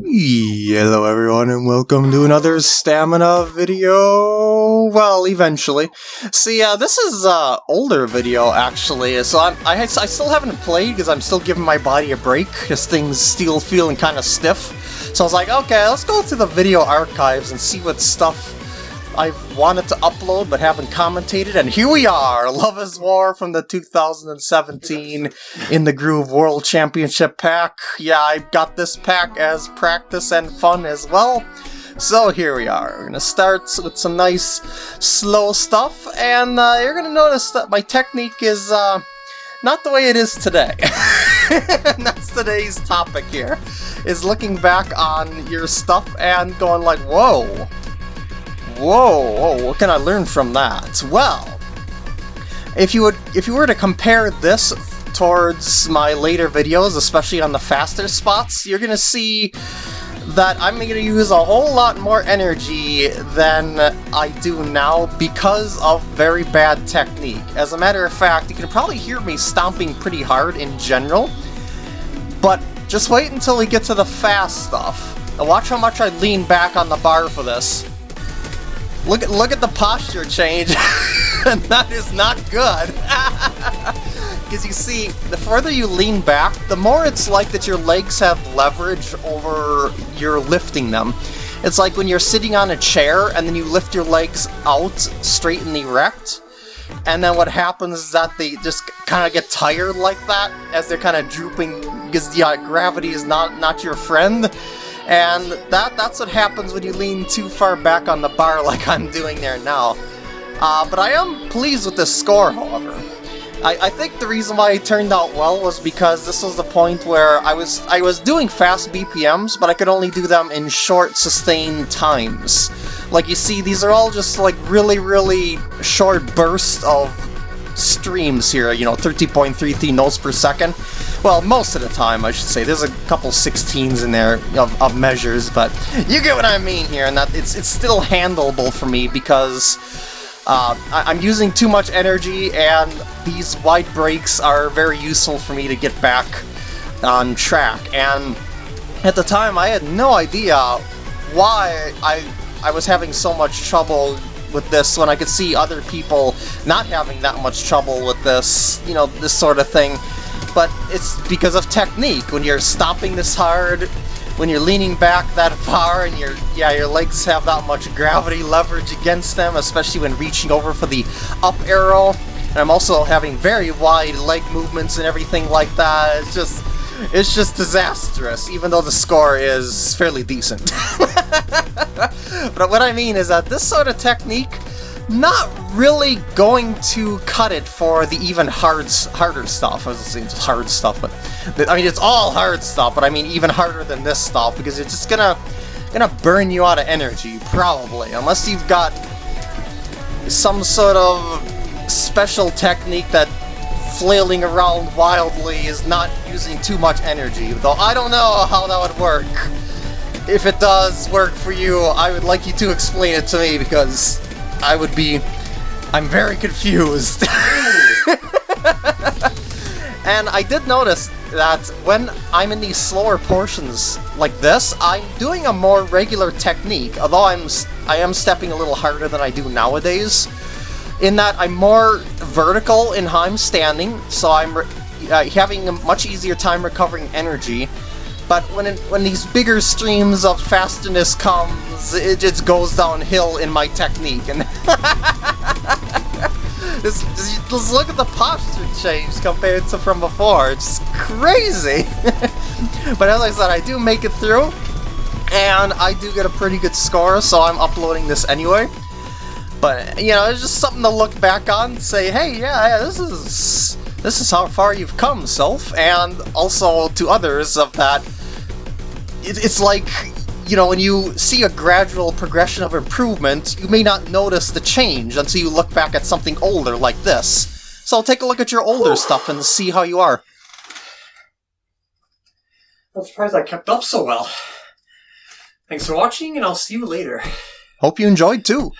Hello everyone and welcome to another stamina video, well eventually. See, uh, this is an uh, older video actually, so I'm, I, I still haven't played because I'm still giving my body a break, because things still feeling kind of stiff. So I was like, okay, let's go through the video archives and see what stuff I've wanted to upload but haven't commentated, and here we are! Love is War from the 2017 In the Groove World Championship pack. Yeah, I got this pack as practice and fun as well. So here we are. We're gonna start with some nice slow stuff, and uh, you're gonna notice that my technique is uh, not the way it is today. and that's today's topic here, is looking back on your stuff and going like, whoa, Whoa, whoa, what can I learn from that? Well, if you would if you were to compare this towards my later videos, especially on the faster spots, you're gonna see that I'm going to use a whole lot more energy than I do now because of very bad technique. As a matter of fact, you can probably hear me stomping pretty hard in general, but just wait until we get to the fast stuff. Now watch how much I lean back on the bar for this. Look at look at the posture change. that is not good. Because you see, the further you lean back, the more it's like that your legs have leverage over your lifting them. It's like when you're sitting on a chair and then you lift your legs out straight and erect. And then what happens is that they just kind of get tired like that as they're kind of drooping because yeah, gravity is not, not your friend. And that that's what happens when you lean too far back on the bar like I'm doing there now. Uh, but I am pleased with this score, however. I, I, think the reason why it turned out well was because this was the point where I was I was doing fast BPMs, but I could only do them in short, sustained times. Like you see, these are all just like really, really short bursts of streams here, you know, 30.33 notes per second. Well, most of the time, I should say. There's a couple 16s in there of, of measures, but you get what I mean here, and that it's, it's still handleable for me because uh, I, am using too much energy, and these wide breaks are very useful for me to get back on track. And at the time, I had no idea why I I was having so much trouble with this when I could see other people not having that much trouble with this, you know, this sort of thing. But it's because of technique. When you're stomping this hard, when you're leaning back that far and your yeah your legs have that much gravity leverage against them, especially when reaching over for the up arrow. And I'm also having very wide leg movements and everything like that. It's just it's just disastrous, even though the score is fairly decent. but what I mean is that this sort of technique not really going to cut it for the even hard, harder stuff. I was saying hard stuff, but I mean it's all hard stuff. But I mean even harder than this stuff because it's just gonna gonna burn you out of energy probably, unless you've got some sort of special technique that flailing around wildly is not using too much energy, though I don't know how that would work. If it does work for you, I would like you to explain it to me, because I would be... I'm very confused. and I did notice that when I'm in these slower portions like this, I'm doing a more regular technique, although I'm I am stepping a little harder than I do nowadays in that I'm more vertical in how I'm standing, so I'm uh, having a much easier time recovering energy. But when it, when these bigger streams of fastness comes, it just goes downhill in my technique. And just, just look at the posture change compared to from before. It's crazy. but as I said, I do make it through, and I do get a pretty good score, so I'm uploading this anyway. But, you know, it's just something to look back on and say, hey, yeah, yeah, this is this is how far you've come, self, and also to others of that, it, it's like, you know, when you see a gradual progression of improvement, you may not notice the change until you look back at something older like this. So I'll take a look at your older stuff and see how you are. I'm surprised I kept up so well. Thanks for watching, and I'll see you later. Hope you enjoyed too.